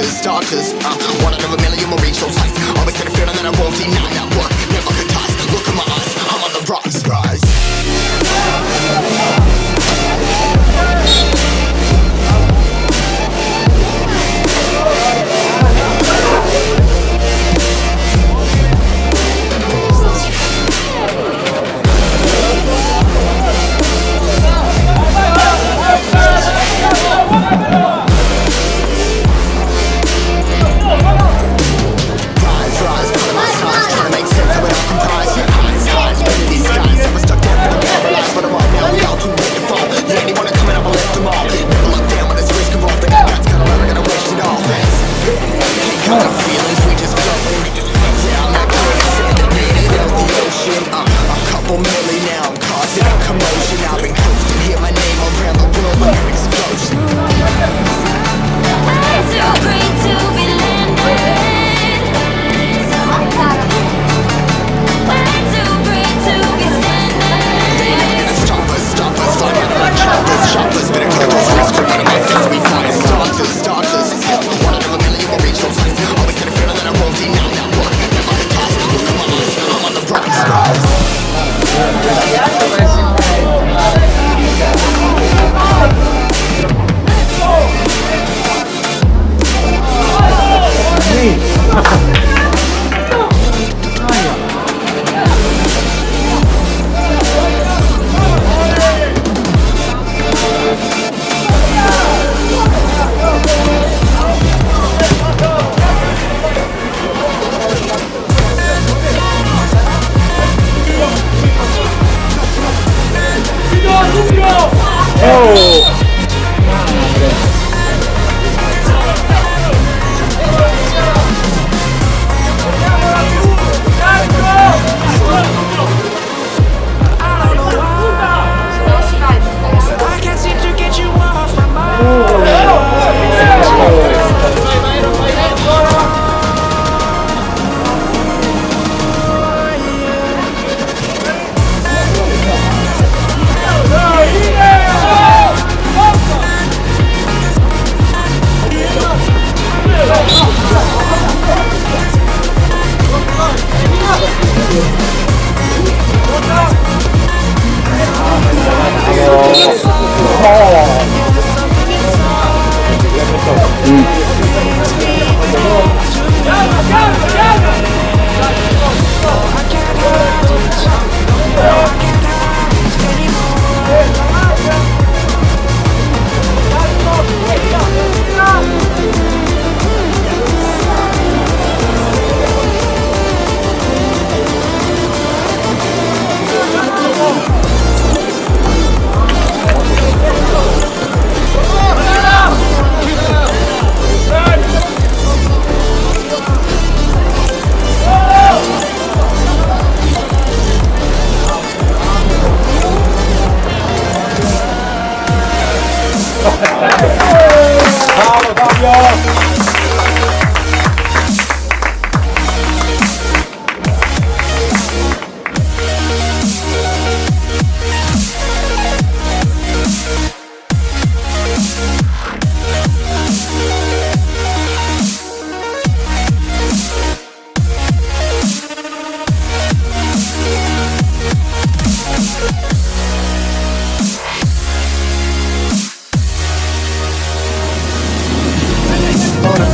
starters. Uh,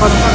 한번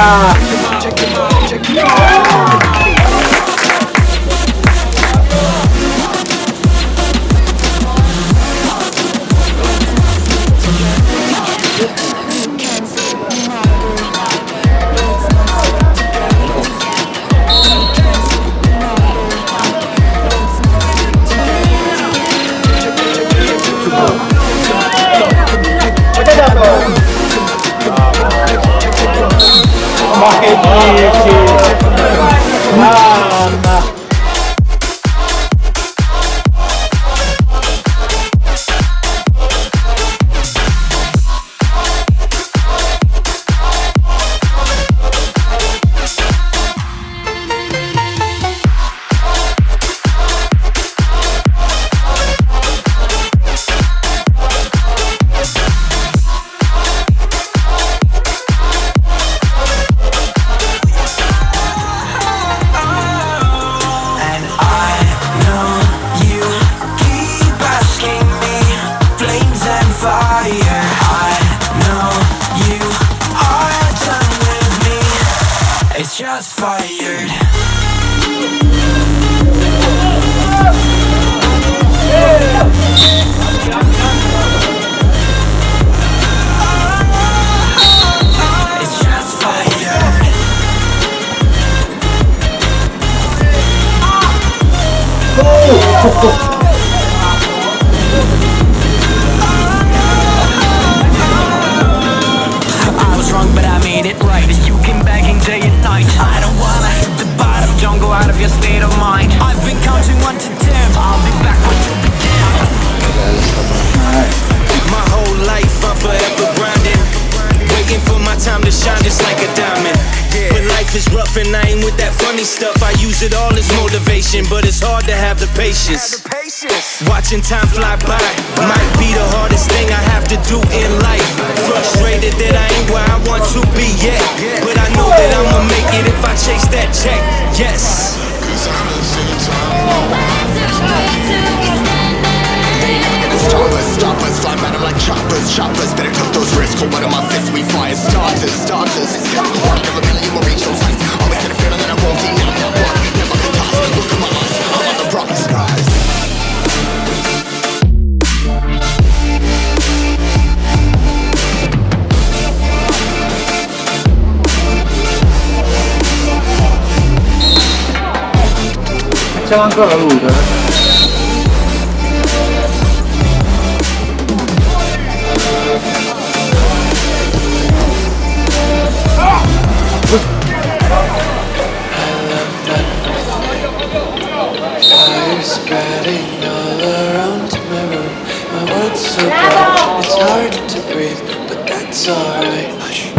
Yeah. Funny stuff, I use it all as motivation. But it's hard to have the patience. Watching time fly by might be the hardest thing I have to do in life. Frustrated that I ain't where I want to be yet. But I know that I'ma make it if I chase that check. Yes. Stop us, stop us, fly 'em like choppers, choppers. Better took those risks, hold one of my fists, we fire starters, starters. Never been a you will reach those heights Always had a feeling that I won't deny that one Never toss me, look in my eyes, I'm on the rocks, rise. Facciamo ancora luce. Eh? Spreading all around my room. My words so bright, it's hard to breathe, but that's alright.